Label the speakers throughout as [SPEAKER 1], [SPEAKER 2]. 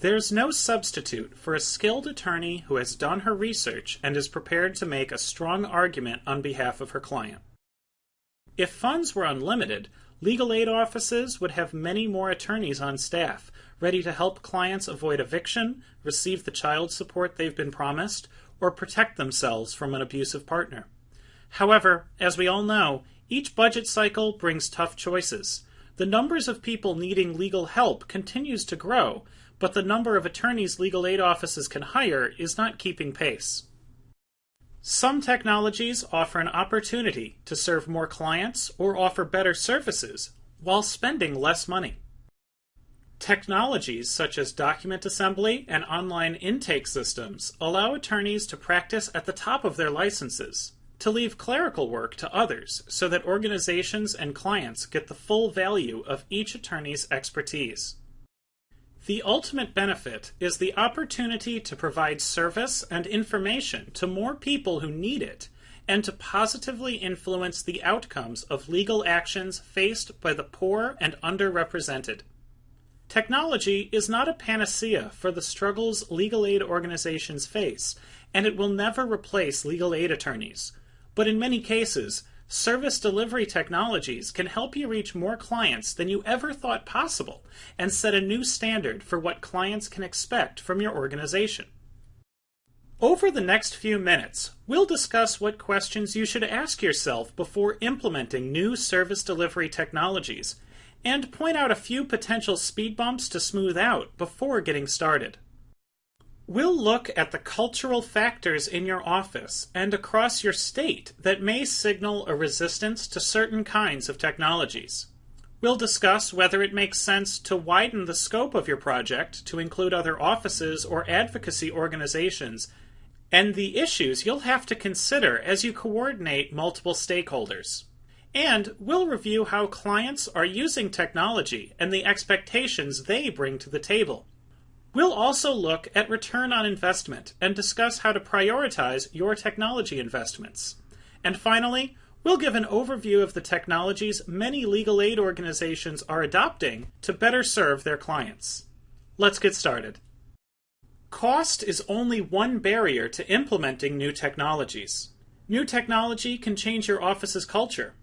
[SPEAKER 1] There's no substitute for a skilled attorney who has done her research and is prepared to make a strong argument on behalf of her client. If funds were unlimited, legal aid offices would have many more attorneys on staff, ready to help clients avoid eviction, receive the child support they've been promised, or protect themselves from an abusive partner. However, as we all know, each budget cycle brings tough choices. The numbers of people needing legal help continues to grow, but the number of attorneys legal aid offices can hire is not keeping pace. Some technologies offer an opportunity to serve more clients or offer better services while spending less money. Technologies such as document assembly and online intake systems allow attorneys to practice at the top of their licenses, to leave clerical work to others so that organizations and clients get the full value of each attorney's expertise. The ultimate benefit is the opportunity to provide service and information to more people who need it and to positively influence the outcomes of legal actions faced by the poor and underrepresented. Technology is not a panacea for the struggles legal aid organizations face, and it will never replace legal aid attorneys. But in many cases, Service delivery technologies can help you reach more clients than you ever thought possible and set a new standard for what clients can expect from your organization. Over the next few minutes, we'll discuss what questions you should ask yourself before implementing new service delivery technologies and point out a few potential speed bumps to smooth out before getting started. We'll look at the cultural factors in your office and across your state that may signal a resistance to certain kinds of technologies. We'll discuss whether it makes sense to widen the scope of your project to include other offices or advocacy organizations and the issues you'll have to consider as you coordinate multiple stakeholders. And we'll review how clients are using technology and the expectations they bring to the table. We'll also look at return on investment and discuss how to prioritize your technology investments. And finally, we'll give an overview of the technologies many legal aid organizations are adopting to better serve their clients. Let's get started. Cost is only one barrier to implementing new technologies. New technology can change your office's culture,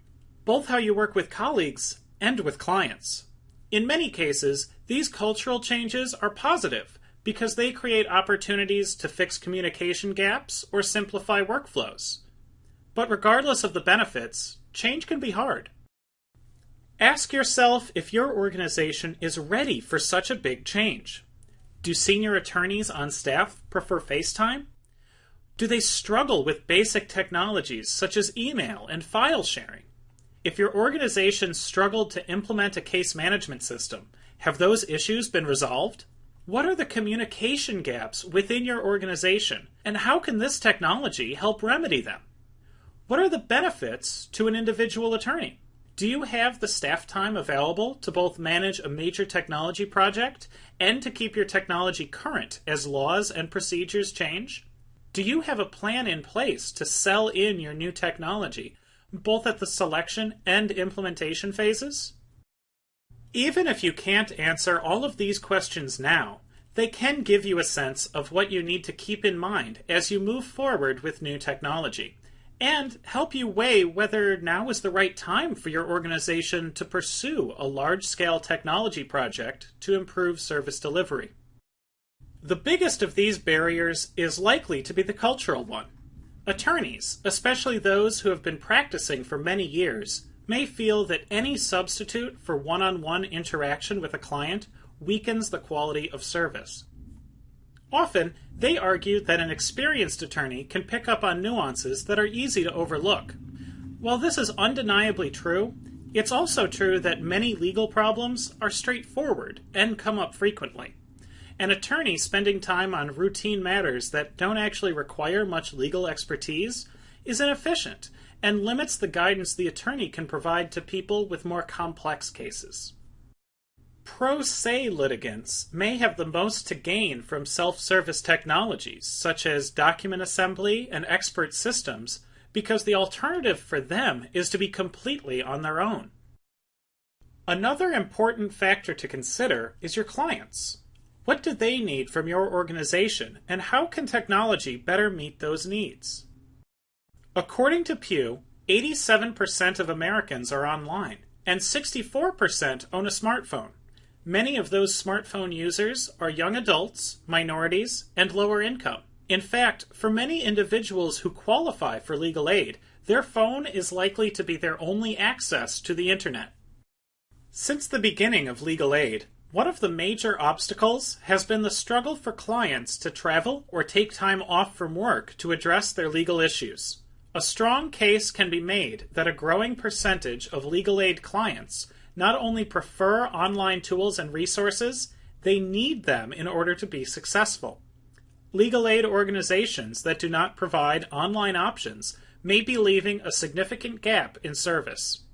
[SPEAKER 1] both how you work with colleagues and with clients. In many cases, these cultural changes are positive because they create opportunities to fix communication gaps or simplify workflows. But regardless of the benefits, change can be hard. Ask yourself if your organization is ready for such a big change. Do senior attorneys on staff prefer FaceTime? Do they struggle with basic technologies such as email and file sharing? If your organization struggled to implement a case management system, have those issues been resolved? What are the communication gaps within your organization, and how can this technology help remedy them? What are the benefits to an individual attorney? Do you have the staff time available to both manage a major technology project and to keep your technology current as laws and procedures change? Do you have a plan in place to sell in your new technology both at the selection and implementation phases? Even if you can't answer all of these questions now, they can give you a sense of what you need to keep in mind as you move forward with new technology, and help you weigh whether now is the right time for your organization to pursue a large scale technology project to improve service delivery. The biggest of these barriers is likely to be the cultural one. Attorneys, especially those who have been practicing for many years, may feel that any substitute for one on one interaction with a client weakens the quality of service. Often, they argue that an experienced attorney can pick up on nuances that are easy to overlook. While this is undeniably true, it's also true that many legal problems are straightforward and come up frequently. An attorney spending time on routine matters that don't actually require much legal expertise is inefficient and limits the guidance the attorney can provide to people with more complex cases. Pro se litigants may have the most to gain from self service technologies, such as document assembly and expert systems, because the alternative for them is to be completely on their own. Another important factor to consider is your clients. What do they need from your organization, and how can technology better meet those needs? According to Pew, 87% of Americans are online, and 64% own a smartphone. Many of those smartphone users are young adults, minorities, and lower income. In fact, for many individuals who qualify for legal aid, their phone is likely to be their only access to the internet. Since the beginning of legal aid, one of the major obstacles has been the struggle for clients to travel or take time off from work to address their legal issues. A strong case can be made that a growing percentage of legal aid clients not only prefer online tools and resources, they need them in order to be successful. Legal aid organizations that do not provide online options may be leaving a significant gap in service.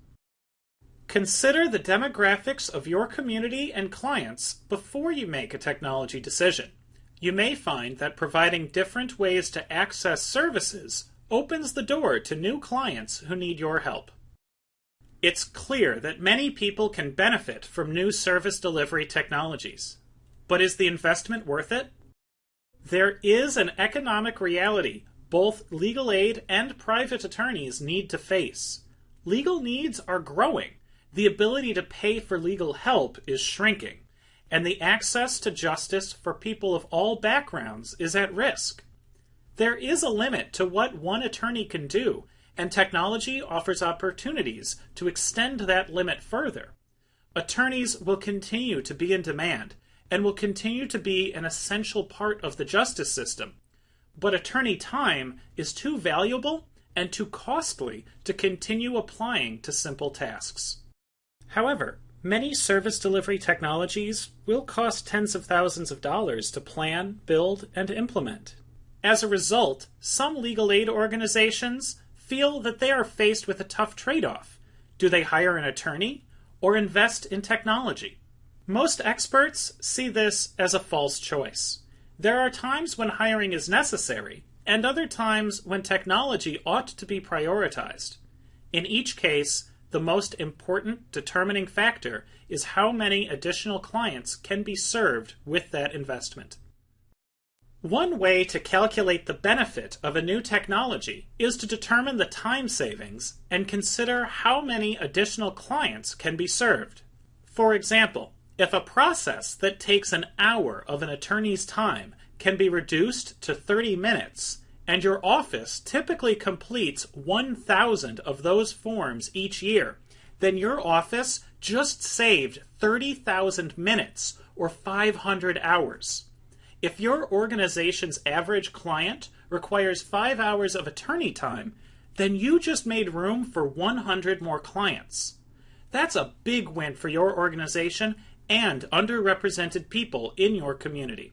[SPEAKER 1] Consider the demographics of your community and clients before you make a technology decision. You may find that providing different ways to access services opens the door to new clients who need your help. It's clear that many people can benefit from new service delivery technologies. But is the investment worth it? There is an economic reality both legal aid and private attorneys need to face. Legal needs are growing. The ability to pay for legal help is shrinking, and the access to justice for people of all backgrounds is at risk. There is a limit to what one attorney can do, and technology offers opportunities to extend that limit further. Attorneys will continue to be in demand and will continue to be an essential part of the justice system. But attorney time is too valuable and too costly to continue applying to simple tasks. However, many service delivery technologies will cost tens of thousands of dollars to plan, build, and implement. As a result, some legal aid organizations feel that they are faced with a tough trade off. Do they hire an attorney or invest in technology? Most experts see this as a false choice. There are times when hiring is necessary, and other times when technology ought to be prioritized. In each case, the most important determining factor is how many additional clients can be served with that investment. One way to calculate the benefit of a new technology is to determine the time savings and consider how many additional clients can be served. For example, if a process that takes an hour of an attorney's time can be reduced to 30 minutes, and your office typically completes 1,000 of those forms each year, then your office just saved 30,000 minutes or 500 hours. If your organization's average client requires five hours of attorney time, then you just made room for 100 more clients. That's a big win for your organization and underrepresented people in your community.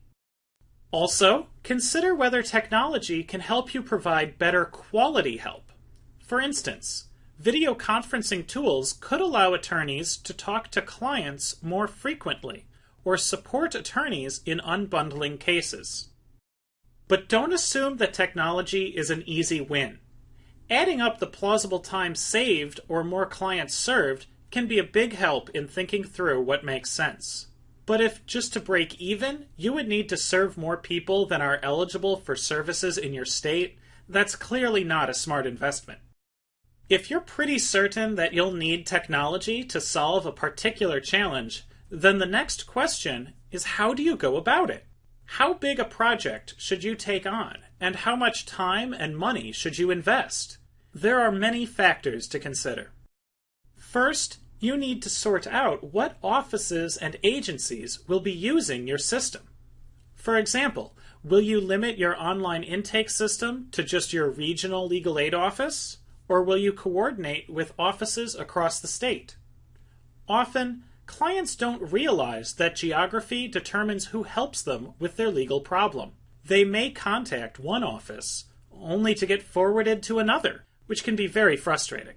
[SPEAKER 1] Also, consider whether technology can help you provide better quality help. For instance, video conferencing tools could allow attorneys to talk to clients more frequently or support attorneys in unbundling cases. But don't assume that technology is an easy win. Adding up the plausible time saved or more clients served can be a big help in thinking through what makes sense. But if just to break even, you would need to serve more people than are eligible for services in your state, that's clearly not a smart investment. If you're pretty certain that you'll need technology to solve a particular challenge, then the next question is how do you go about it? How big a project should you take on, and how much time and money should you invest? There are many factors to consider. First, you need to sort out what offices and agencies will be using your system. For example, will you limit your online intake system to just your regional legal aid office, or will you coordinate with offices across the state? Often, clients don't realize that geography determines who helps them with their legal problem. They may contact one office only to get forwarded to another, which can be very frustrating.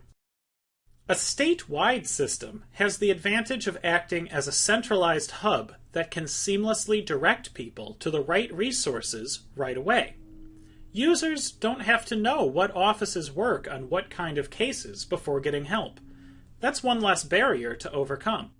[SPEAKER 1] A statewide system has the advantage of acting as a centralized hub that can seamlessly direct people to the right resources right away. Users don't have to know what offices work on what kind of cases before getting help. That's one less barrier to overcome.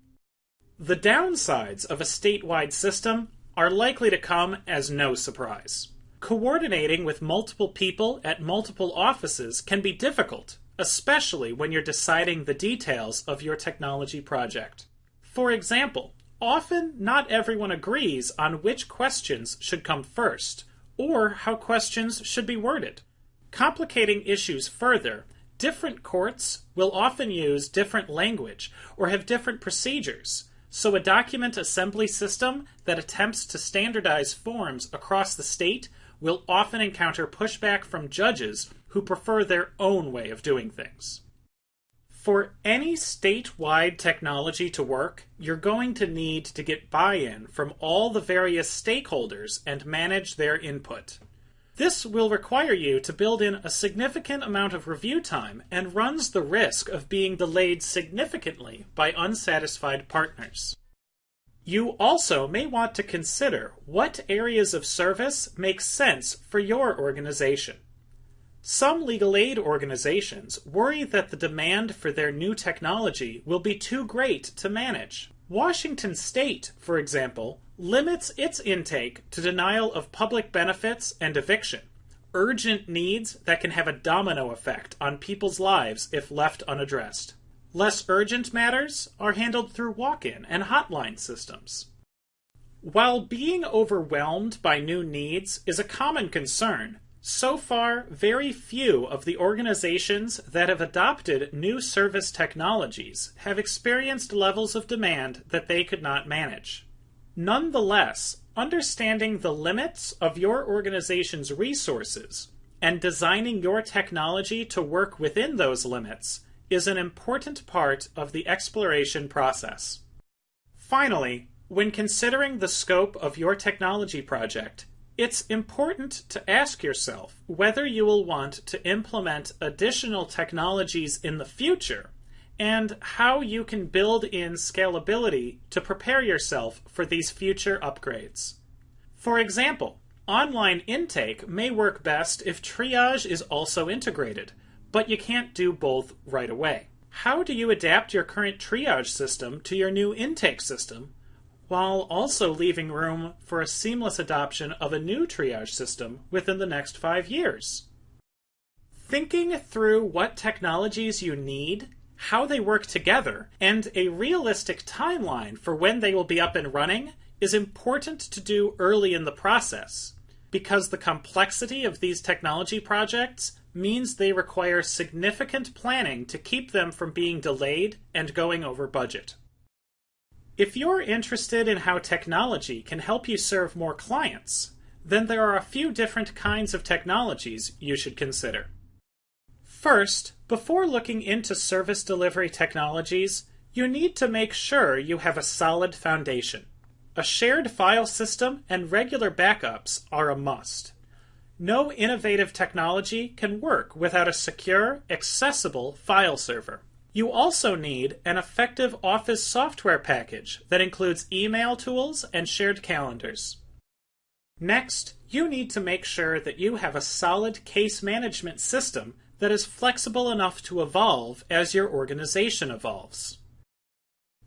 [SPEAKER 1] The downsides of a statewide system are likely to come as no surprise. Coordinating with multiple people at multiple offices can be difficult, especially when you're deciding the details of your technology project. For example, often not everyone agrees on which questions should come first, or how questions should be worded. Complicating issues further, different courts will often use different language or have different procedures, so a document assembly system that attempts to standardize forms across the state will often encounter pushback from judges who prefer their own way of doing things. For any statewide technology to work, you're going to need to get buy in from all the various stakeholders and manage their input. This will require you to build in a significant amount of review time and runs the risk of being delayed significantly by unsatisfied partners. You also may want to consider what areas of service make sense for your organization. Some legal aid organizations worry that the demand for their new technology will be too great to manage. Washington State, for example, limits its intake to denial of public benefits and eviction, urgent needs that can have a domino effect on people's lives if left unaddressed. Less urgent matters are handled through walk in and hotline systems. While being overwhelmed by new needs is a common concern, so far, very few of the organizations that have adopted new service technologies have experienced levels of demand that they could not manage. Nonetheless, understanding the limits of your organization's resources and designing your technology to work within those limits is an important part of the exploration process. Finally, when considering the scope of your technology project, it's important to ask yourself whether you will want to implement additional technologies in the future and how you can build in scalability to prepare yourself for these future upgrades. For example, online intake may work best if triage is also integrated, but you can't do both right away. How do you adapt your current triage system to your new intake system while also leaving room for a seamless adoption of a new triage system within the next five years? Thinking through what technologies you need, how they work together, and a realistic timeline for when they will be up and running is important to do early in the process because the complexity of these technology projects means they require significant planning to keep them from being delayed and going over budget. If you're interested in how technology can help you serve more clients, then there are a few different kinds of technologies you should consider. First, before looking into service delivery technologies, you need to make sure you have a solid foundation. A shared file system and regular backups are a must. No innovative technology can work without a secure, accessible file server. You also need an effective Office software package that includes email tools and shared calendars. Next, you need to make sure that you have a solid case management system that is flexible enough to evolve as your organization evolves.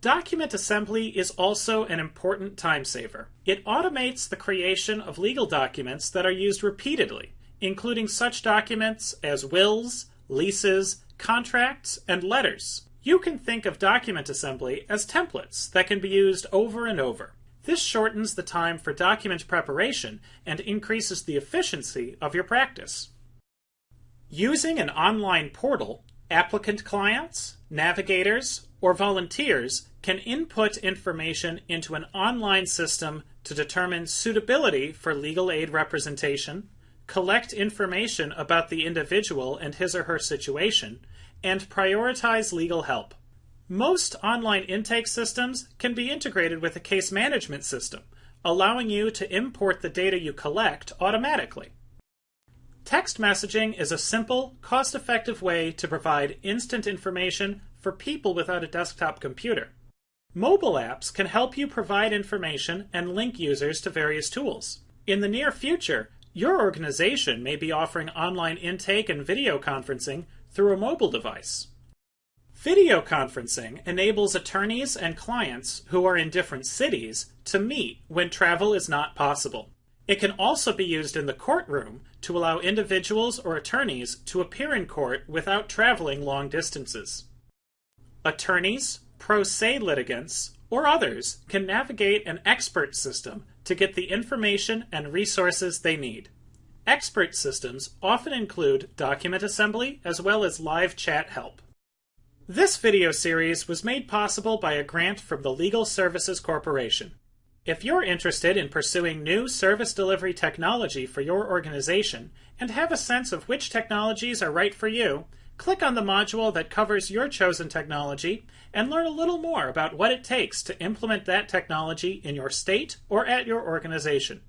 [SPEAKER 1] Document assembly is also an important time saver. It automates the creation of legal documents that are used repeatedly, including such documents as wills, leases, contracts, and letters. You can think of document assembly as templates that can be used over and over. This shortens the time for document preparation and increases the efficiency of your practice. Using an online portal, applicant clients, navigators, or volunteers can input information into an online system to determine suitability for legal aid representation, collect information about the individual and his or her situation, and prioritize legal help. Most online intake systems can be integrated with a case management system, allowing you to import the data you collect automatically. Text messaging is a simple, cost effective way to provide instant information for people without a desktop computer. Mobile apps can help you provide information and link users to various tools. In the near future, your organization may be offering online intake and video conferencing through a mobile device. Video conferencing enables attorneys and clients who are in different cities to meet when travel is not possible. It can also be used in the courtroom to allow individuals or attorneys to appear in court without traveling long distances. Attorneys, pro se litigants, or others can navigate an expert system to get the information and resources they need. Expert systems often include document assembly as well as live chat help. This video series was made possible by a grant from the Legal Services Corporation. If you're interested in pursuing new service delivery technology for your organization and have a sense of which technologies are right for you, click on the module that covers your chosen technology and learn a little more about what it takes to implement that technology in your state or at your organization.